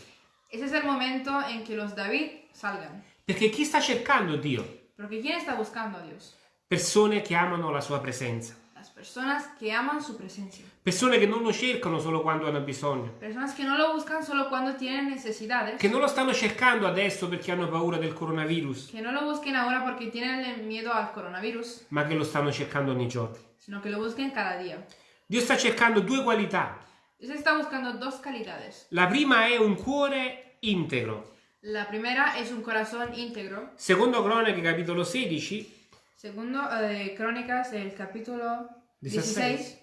Ese es el momento en que los David salgan. Perché chi sta cercando Dio? Porque ¿quién está buscando a Dios? Persone che amano la sua presenza. Las personas que aman su presencia. Persone che non lo cercano solo quando hanno bisogno. Personas que no lo buscan solo cuando tienen necesidades. Che non lo stanno cercando adesso perché hanno paura del coronavirus, Que no lo busquen ahora porque tienen miedo al coronavirus, ma che lo stanno cercando ogni giorno. sino que lo busquen cada día. Dio sta cercando due qualità. Dios está buscando dos calidades. La prima è un cuore integro. La primera es un corazón íntegro. Secondo Cronache, capitolo 16, Segundo, eh, Crónicas, el capítulo 16. 16,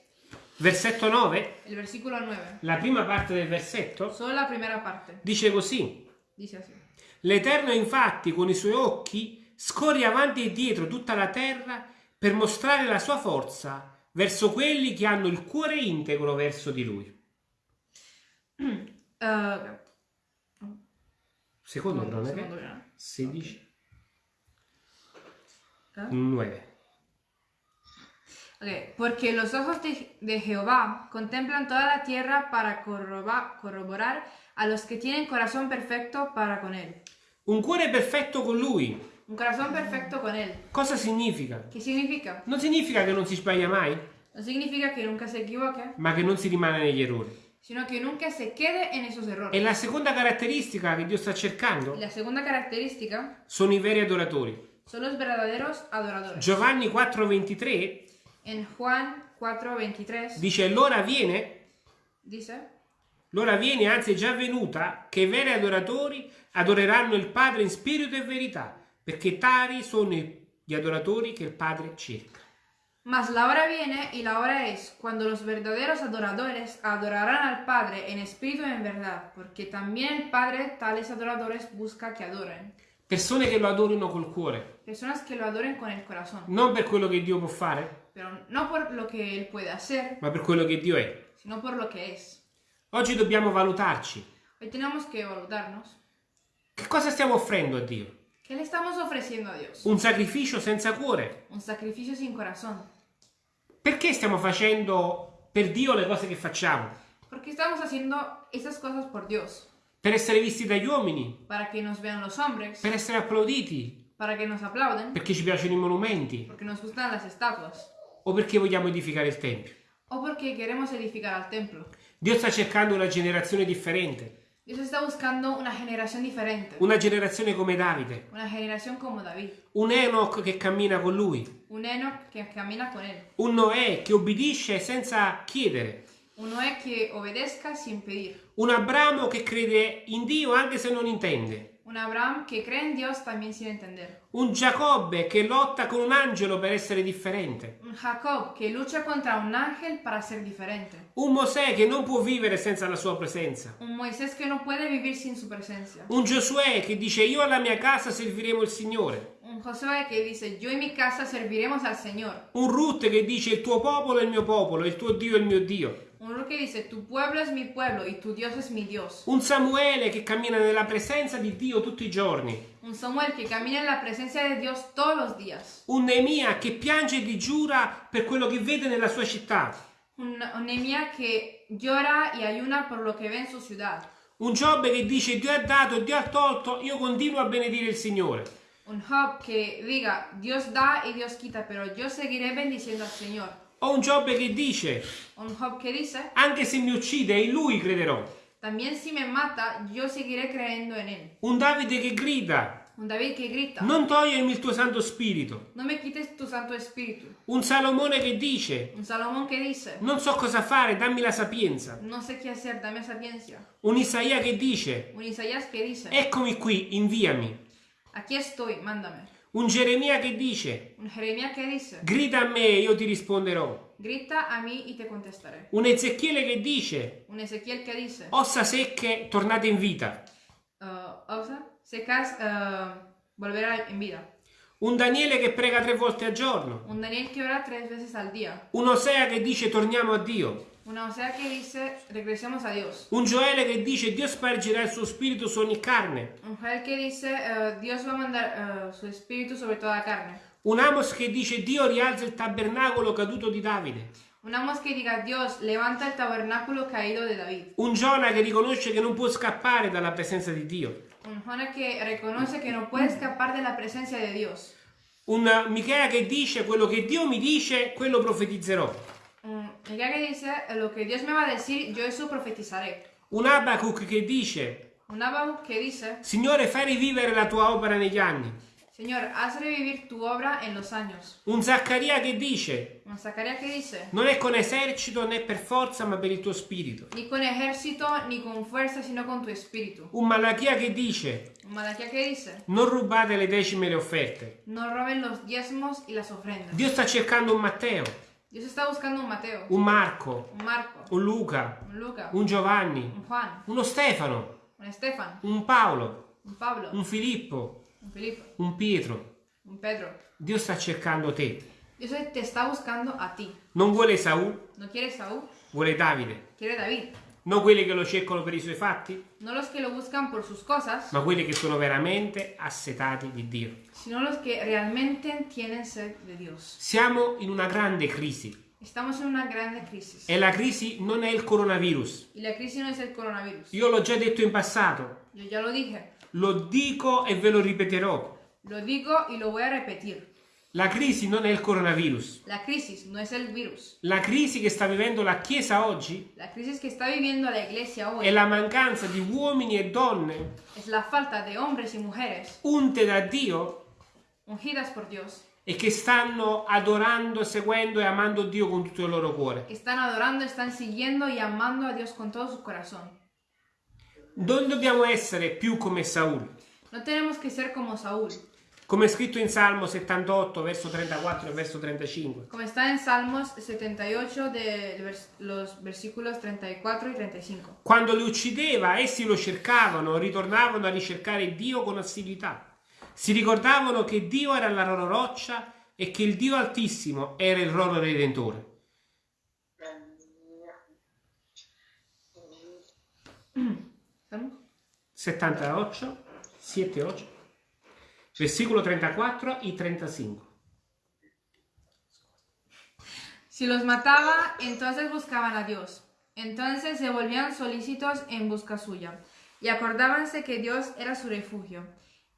versetto 9, el versículo 9. la prima parte del versetto, Solo la primera parte. dice così. Dice. L'Eterno infatti con i suoi occhi scorre avanti e dietro tutta la terra per mostrare la sua forza verso quelli che hanno il cuore integro verso di lui. Eh, *clears throat* Secondo Cronache segundo, ¿no? 16, ¿Eh? 9. Ok, Porque los ojos de, de Jehová contemplan toda la tierra para corroba- corroborar a los que tienen corazón perfecto para con él. Un cuore perfetto con lui. Un corazón perfecto con él. Cosa significa? ¿Qué significa? Non significa che non si sbaglia mai, No significa que nunca se equivoque, ma che non si rimane negli errori. Sino que nunca se quede en esos E errores. la seconda caratteristica che Dio sta cercando la segunda característica sono i veri adoratori. son los verdaderos adoradores. Giovanni 4:23 En Juan 4:23 dice l'ora viene, dice, l'ora viene, anzi è già venuta, che i veri adoratori adoreranno il Padre in spirito e verità, perché tali sono gli adoratori che il Padre cerca. Mas la hora viene y la hora es cuando los verdaderos adoradores adorarán al Padre en espíritu y en verdad, porque también el Padre tales adoradores busca que adoren. Persone che lo adorino col cuore, Personas que lo adoren con el corazón, non per quello che Dio può fare, pero no por lo que Él puede hacer, ma per quello che Dio è. sino por lo que es. Oggi dobbiamo valutarci. Hoy tenemos que evaluarnos. Che cosa stiamo offrendo a Dio? ¿Qué le estamos ofreciendo a Dios? Un sacrificio senza cuore. Un sacrificio sin corazón. Perché stiamo facendo per Dio le cose che facciamo? ¿Por qué estamos haciendo esas cosas por Dios? Per essere visti dagli uomini? Para que nos vean los hombres, Per essere applauditi? para que nos aplauden, Perché ci piacciono i monumenti? porque nos gustan las estatuas O perché vogliamo edificare il Tempio? o porque queremos edificar al templo. Dio sta cercando una generazione differente. Dios está buscando una generación diferente, Una generazione come Davide. una generación como David, Un Enoch che cammina con lui. un Enoch que camina con él, Un Noè che obbedisce senza chiedere. un Noé que obedezca sin pedir, Un Abramo che crede in Dio anche se non intende. Un Abraham que cree en Dios también sin entender, Un Giacobbe che lotta con un angelo per essere differente. un Jacob que lucha contra un ángel para ser diferente, Un Mosè che non può vivere senza la sua presenza. un Moisés que no puede vivir sin su presencia, Un Giosuè che dice io alla mia casa serviremo il Signore. un Josué que dice yo y mi casa serviremos al Señor, Un Ruth che dice il tuo popolo è il mio popolo, il tuo Dio è il mio Dio. Un Ruth que dice tu pueblo es mi pueblo y tu Dios es mi Dios, Un Samuele che cammina nella presenza di Dio tutti i giorni. un Samuel que camina en la presencia de Dios todos los días, Un Neemia che piange e digiura per quello che vede nella sua città. un, un que llora y ayuna por lo que ve en su ciudad. Un Giobbe che dice Dio ha dato e Dio ha tolto, io continuo a benedire il Signore. Un Job que diga, Dios da y Dios quita, pero yo seguiré bendiciendo al Señor. O un Giobbe che dice Un Job que dice, anche se mi uccide in lui crederò. también si me mata, yo seguiré creyendo en Él. Un Davide che grida Un David que grita, non togliermi il tuo Santo Spirito. no me quites tu Santo Espíritu. Un Salomone che dice Un Salomón que dice, non so cosa fare, dammi la sapienza. no sé qué hacer, dame sapiencia. Un Isaia che dice Un Isaías que dice, eccomi qui, inviami. aquí estoy, mándame. Un Geremia che dice Un Jeremías que dice, grida a me e io ti risponderò. grita a mí y te contestaré. Un Ezechiele che dice Un Ezequiel que dice, ossa secche tornate in vita. uh, Osa, secas, uh, volverá en vida. Un Daniele che prega tre volte al giorno. Un Daniel que ora tres veces al día. Un Osea che dice torniamo a Dio. Una Osea que dice, regresemos a Dios. Un Gioele che dice Dio spargerà il suo spirito su ogni carne. Un Joel que dice, eh, Dios va a mandar eh, su espíritu sobre toda carne. Un Amos che dice Dio rialza il tabernacolo caduto di Davide. Un Amos que diga, Dios levanta el tabernáculo caído de David. Un Giona che riconosce che non può scappare dalla presenza di Dio. Un Jonah que reconoce que no puede escapar de la presencia de Dios. Un Michea che dice quello che Dio mi dice, quello profetizzerò. Un Mica que dice, "Eh, lo que Dios me va a decir, yo eso profetizaré. Un Abacuc che dice Un Habacuc que dice, Signore fai rivivere la tua opera negli anni. Señor, haz revivir tu obra en los años. Un Zaccaria che dice Un Zacarías que dice, non è con esercito né per forza ma per il tuo spirito. ni con ejército ni con fuerza, sino con tu espíritu. Un Malachia che dice Un Malaquía que dice, non rubate le decime e le offerte. no roben los diezmos y las ofrendas. Dio sta cercando un Matteo, Dios está buscando un Mateo, un Marco, un Marco, un Luca, un Luca, un Giovanni, un Juan, uno Stefano, un Estefan, un Paolo, un Pablo, un Filippo, un Filipo, un Pietro. un Pedro. Dio sta cercando te. Dios te está buscando a ti. Non vuole Saul, No quiere Saúl, vuole Davide. quiere David. Non quelli che lo cercano per i suoi fatti, No los que lo buscan por sus cosas, ma quelli che sono veramente assetati di Dio. sino los que realmente tienen sed de Dios. Siamo in una grande crisi Estamos en una grande crisis. e la crisi non è il coronavirus. Y la crisis no es el coronavirus. Io l'ho già detto in passato, Yo ya lo dije. lo dico e ve lo ripeterò. Lo digo y lo voy a repetir. La crisi non è il coronavirus. La crisis no es el virus. La crisi che sta vivendo la Chiesa oggi La crisis que está viviendo la iglesia hoy è la mancanza di uomini e donne es la falta de hombres y mujeres unte da Dio ungidas por Dios e che stanno adorando, seguendo e amando Dio con tutto il loro cuore. que están adorando, están siguiendo y amando a Dios con todo su corazón. Non dobbiamo essere più come Saul. No tenemos que ser como Saúl, Come è scritto in Salmo 78, verso 34 e verso 35. como está en Salmos 78 de vers- los versículos 34 y 35. Quando li uccideva, essi lo cercavano, ritornavano a ricercare Dio con assiduità. Si ricordavano che Dio era la loro roccia e che il Dio Altissimo era il loro Redentore. Salmo 78, 7, 8, versículo 34 y 35. Si los mataba, entonces buscaban a Dios. Entonces se volvían solícitos en busca suya. Y acordábanse que Dios era su refugio.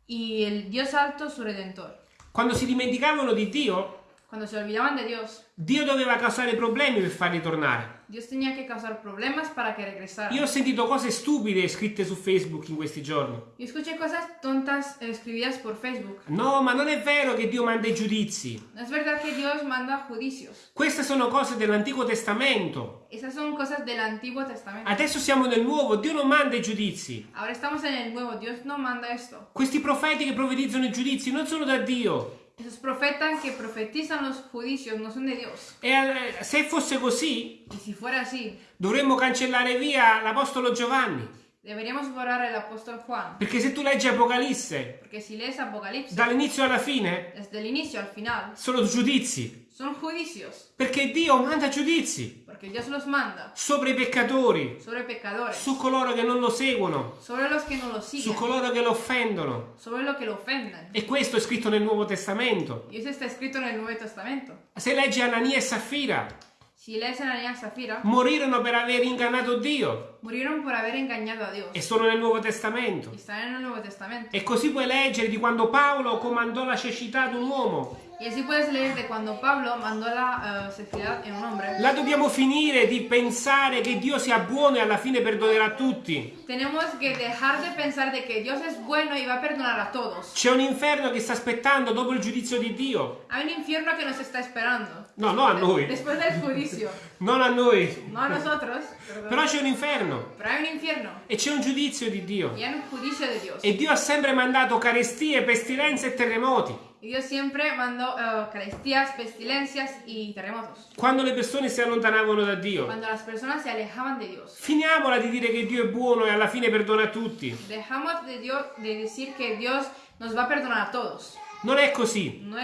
Y el Dios alto su redentor. Quando si dimenticavano di Dio, Cuando se olvidaban de Dios, Dio doveva causare problemi per farli tornare. Dios tenía que causar problemas para que regresaran. Io ho sentito cose stupide scritte su Facebook in questi giorni. Yo escuché cosas tontas eh, escribidas por Facebook. No, ma non è vero che Dio manda i giudizi. No es verdad que Dios manda juicios. Queste sono cose dell'Antico Testamento. Esas son cosas del Antiguo Testamento. Adesso siamo nel Nuovo, Dio non manda i giudizi. Ahora estamos en el Nuevo. Dios no manda esto. Questi profeti che profetizzano i giudizi non sono da Dio. Esos profetas que profetizan los juicios no son de Dios. E eh, se fosse così, Y si fuera así, dovremmo cancellare via l'Apostolo Giovanni. deberíamos borrar el apóstol Juan. Perché se tu leggi Apocalisse, Porque si lees Apocalipsis, dall'inizio alla fine, desde el inicio al final, sono giudizi. Son juicios. Perché Dio manda giudizi Porque Dios los manda sopra i peccatori, sobre pecadores, su coloro che non lo seguono, sobre los que no lo su siguen, coloro che lo offendono. sobre lo que lo ofenden. E questo è scritto nel Nuovo Testamento. Y eso está escrito en el Nuevo Testamento. Se leggi Anania e Saffira, Si lees en Ananías y Zafira, morirono per aver ingannato Dio murieron por haber engañado a Dios. e sono nel Nuovo Testamento. Y están en el Nuevo Testamento. E così puoi leggere di quando Paolo comandò la cecità ad un uomo. Y así puedes leer de cuando Pablo mandó la eh, cecidad en un hombre. La dobbiamo finire di pensare che Dio sia buono e alla fine perdonerà tutti. Tenemos que dejar de pensar de que Dios es bueno y va a perdonar a todos. C'è un inferno che sta aspettando dopo il giudizio di Dio. Hay un infierno que nos está esperando. No, no a noi, Después del juicio. *laughs* non a noi. No a nosotros, perdón. Però c'è un inferno Pero hay un infierno. e c'è un giudizio di Dio. Y hay un juicio de Dios. E Dio ha sempre mandato carestie, pestilenze e terremoti. Y Dios siempre mandó eh, carestías, pestilencias y terremotos. Quando le persone si allontanavano da Dio. Cuando las personas se alejaban de Dios. Finiamola di dire che Dio è buono e alla fine perdona a tutti. Dejamos de, Dios, de decir que Dios nos va a perdonar a todos. Non è così. No.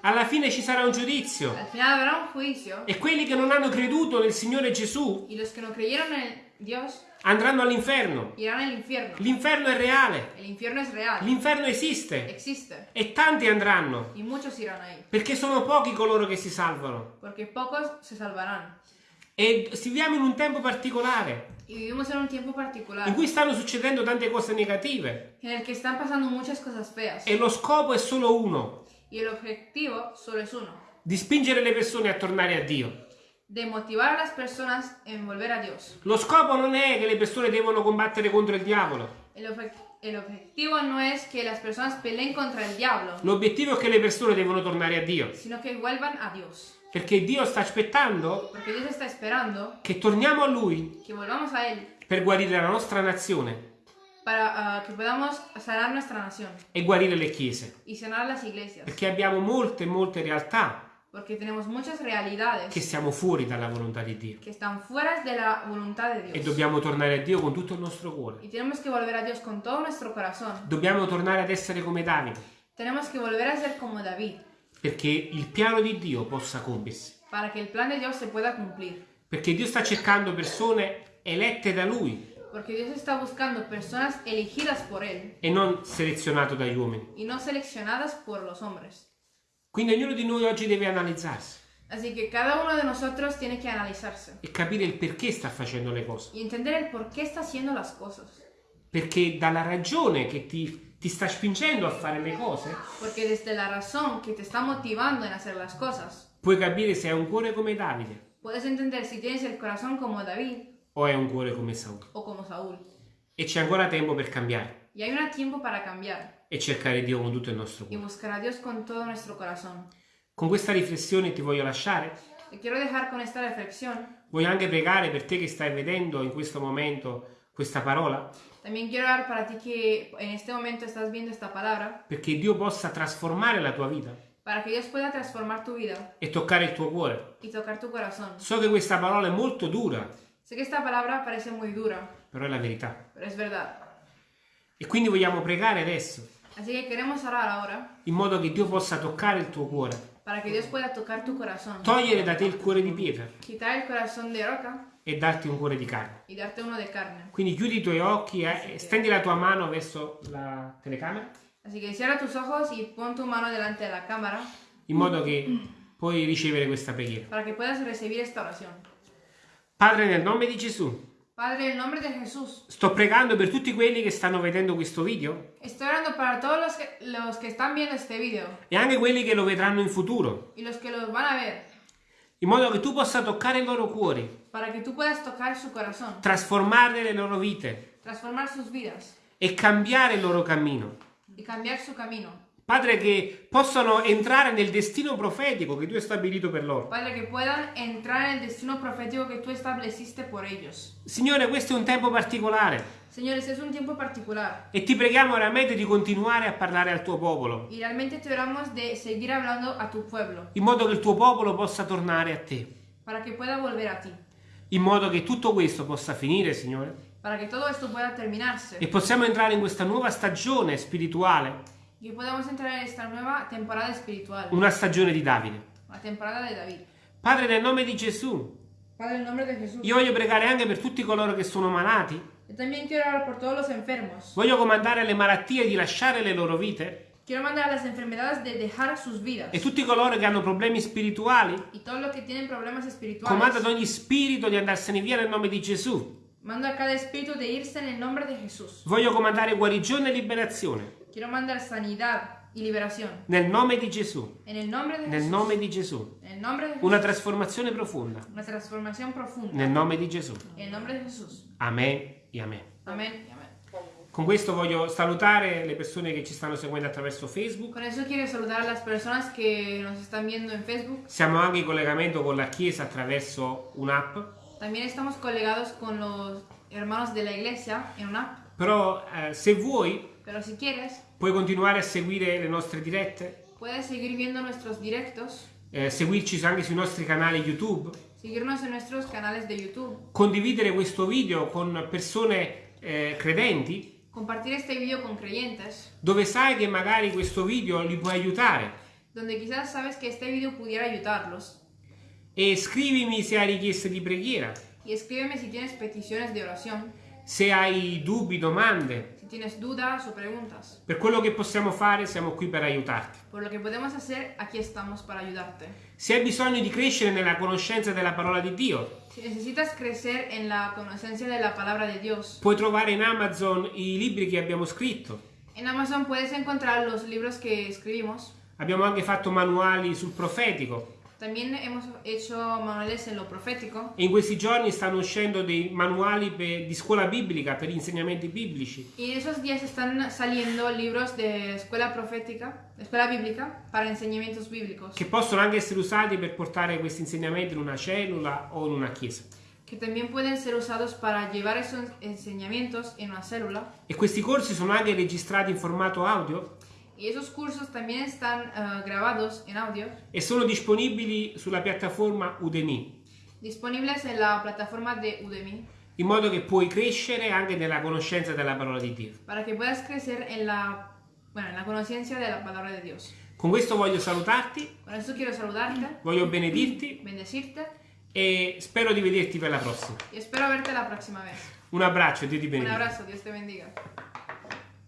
Alla fine ci sarà un giudizio. Al final habrá un E quelli che non hanno creduto nel Signore Gesù y los que no creyeron en Dios andranno all'inferno. L'inferno è reale. L'inferno esiste. Existe. E tanti andranno. Perché sono pochi coloro che si salvano. E viviamo in un tempo particolare in cui stanno succedendo tante cose negative. E lo scopo è solo uno. Di spingere le persone a tornare a Dio. De motivar a las personas en volver a Dios. Lo scopo non è che le persone devono combattere contro il diavolo. El, obje- el objetivo no es que las personas peleen contra el diablo, L'obiettivo è che le persone devono tornare a Dio. sino que vuelvan a Dios. Perché Dio sta aspettando Porque Dios está esperando che torniamo a Lui que volvamos a Él per guarire la nostra nazione para ah, que podamos sanar nuestra nación e guarire le chiese. y sanar las iglesias. Perché abbiamo molte, molte realtà Porque tenemos muchas realidades che siamo fuori dalla volontà di Dio. que están fuera de la voluntad de E Dios. dobbiamo tornare a Dio con tutto il nostro cuore. Y tenemos que volver a Dios con todo nuestro corazón. Dobbiamo tornare ad essere come Davide. Tenemos que volver a ser como David Perché il piano di Dio possa compiersi. para que el plan de Dios se pueda cumplir. Perché Dio sta cercando persone elette da Lui Porque Dios está buscando personas elegidas por Él e non selezionate dagli uomini. y no seleccionadas por los hombres. Quindi ognuno di noi oggi deve analizzarsi Así que cada uno de nosotros tiene que analizarse e capire il perché sta facendo le cose. y entender el por qué está haciendo las cosas. Perché dalla ragione che ti, ti sta spingendo a fare le cose, Porque desde la razón que te está motivando en hacer las cosas, puoi capire se hai un cuore come Davide puedes entender si tienes el corazón como David o hai un cuore come Saul. o como Saúl. E c'è ancora tempo per cambiare Y hay un tiempo para cambiar e cercare Dio con tutto il nostro y cuore. buscar a Dios con todo nuestro corazón. Con questa riflessione ti voglio lasciare. Te quiero dejar con esta reflexión. Voglio anche pregare per te che stai vedendo in questo momento questa parola, También quiero orar para ti que en este momento estás viendo esta palabra, perché Dio possa trasformare la tua vita para que Dios pueda transformar tu vida e toccare il tuo cuore. y tocar tu corazón. So che questa parola è molto dura, Sé que esta palabra parece muy dura, però è la verità. pero es verdad. E quindi vogliamo pregare adesso, Así que queremos orar ahora in modo che Dio possa toccare il tuo cuore para que Dios pueda tocar tu corazón, togliere da te il cuore di pietra quitar el corazón de roca e darti un cuore di carne. y darte uno de carne. Quindi chiudi i tuoi occhi e stendi la tua mano verso la telecamera Así que cierra tus ojos y pon tu mano delante de la cámara in modo che puoi ricevere questa preghiera. para que puedas recibir esta oración. Padre, nel nome di Gesù, Padre, en el nombre de Jesús, sto pregando per tutti quelli che stanno vedendo questo video. Estoy orando para todos los que, los que están viendo este video. E anche quelli che lo vedranno in futuro, y los que los van a ver, in modo che tu possa toccare i loro cuori, para que tú puedas tocar su corazón, trasformare le loro vite. Transformar sus vidas. E cambiare il loro cammino. y cambiar su camino. Padre, che possano entrare nel destino profetico che tu hai stabilito per loro. Padre, que puedan entrar en el destino profético que tú estableciste por ellos. Signore, questo è un tempo particolare. Señores, es un tiempo particular. E ti preghiamo veramente di continuare a parlare al tuo popolo, y realmente te oramos de seguir hablando a tu pueblo. In modo che il tuo popolo possa tornare a te, para que pueda volver a ti, in modo che tutto questo possa finire, Signore, para que todo esto pueda terminarse. E possiamo entrare in questa nuova stagione spirituale, que podamos entrar en esta nueva temporada espiritual, una stagione di Davide. la temporada de David. Padre, nel nome di Gesù, Padre, en el nombre de Jesús. io voglio pregare anche per tutti coloro che sono malati, Yo también quiero orar por todos los enfermos. voglio comandare alle malattie di lasciare le loro vite Quiero mandar a las enfermedades de dejar sus vidas. e tutti coloro che hanno problemi spirituali, Y todos los que tienen problemas espirituales. comanda ad ogni spirito di andarsene via nel nome di Gesù. Mando a cada espíritu de irse en el nombre de Jesús. Voglio comandare guarigione e liberazione Quiero mandar sanidad y liberación. nel nome di Gesù, En el nombre de nel nome di Gesù. En el nombre de Jesús. Una trasformazione profonda Una transformación profunda. nel nome di Gesù. En el nombre de Jesús. Amen e amen. Amén y amén. Con questo voglio salutare le persone che ci stanno seguendo attraverso Facebook. Con eso quiero saludar a las personas que nos están viendo en Facebook. Siamo anche in collegamento con la Chiesa attraverso un'app, También estamos colegados con los hermanos de la iglesia en una app. però eh, se vuoi Pero si quieres, puoi continuare a seguire le nostre dirette, puedes seguir viendo nuestros directos, eh, seguirci anche sui nostri canali YouTube, seguirnos en nuestros canales de YouTube, condividere questo video con persone eh, credenti? compartir este vídeo con creyentes, dove sai che magari questo video li può aiutare? donde quizás sabes que este vídeo pudiera ayudarlos. e scrivimi se hai richieste di preghiera, Y escríbeme si tienes peticiones de oración, se hai dubbi, domande. tienes dudas o preguntas. Per quello che possiamo fare siamo qui per aiutarti. Por lo que podemos hacer, aquí estamos para ayudarte. Se hai bisogno di crescere nella conoscenza della parola di Dio, Si necesitas crecer en la conocencia de la palabra de Dios, puoi trovare in Amazon i libri che abbiamo scritto. en Amazon puedes encontrar los libros que escribimos. Abbiamo anche fatto manuali sul profetico También hemos hecho manuales en lo profético. e in questi giorni stanno uscendo dei manuali per- di scuola biblica per insegnamenti biblici. Y en esos días están saliendo libros de escuela profética, de escuela bíblica, para enseñamientos bíblicos, che possono anche essere usati per portare questi insegnamenti in una cellula o in una chiesa. que también pueden ser usados para llevar esos enseñamientos en una célula. E questi corsi sono anche registrati in formato audio Y esos cursos también están eh, grabados en audio, e sono disponibili sulla piattaforma Udemy, disponibles en la plataforma de Udemy, in modo che puoi crescere anche nella conoscenza della parola di Dio. para que puedas crecer en la, bueno, en la conciencia de la palabra de Dios. Con questo voglio salutarti, Con eso quiero saludarte, voglio benedirti bendecirte e spero di vederti per la prossima. y espero verte la próxima vez. Un abbraccio, Dio ti Un benedica. abrazo, Dios te bendiga.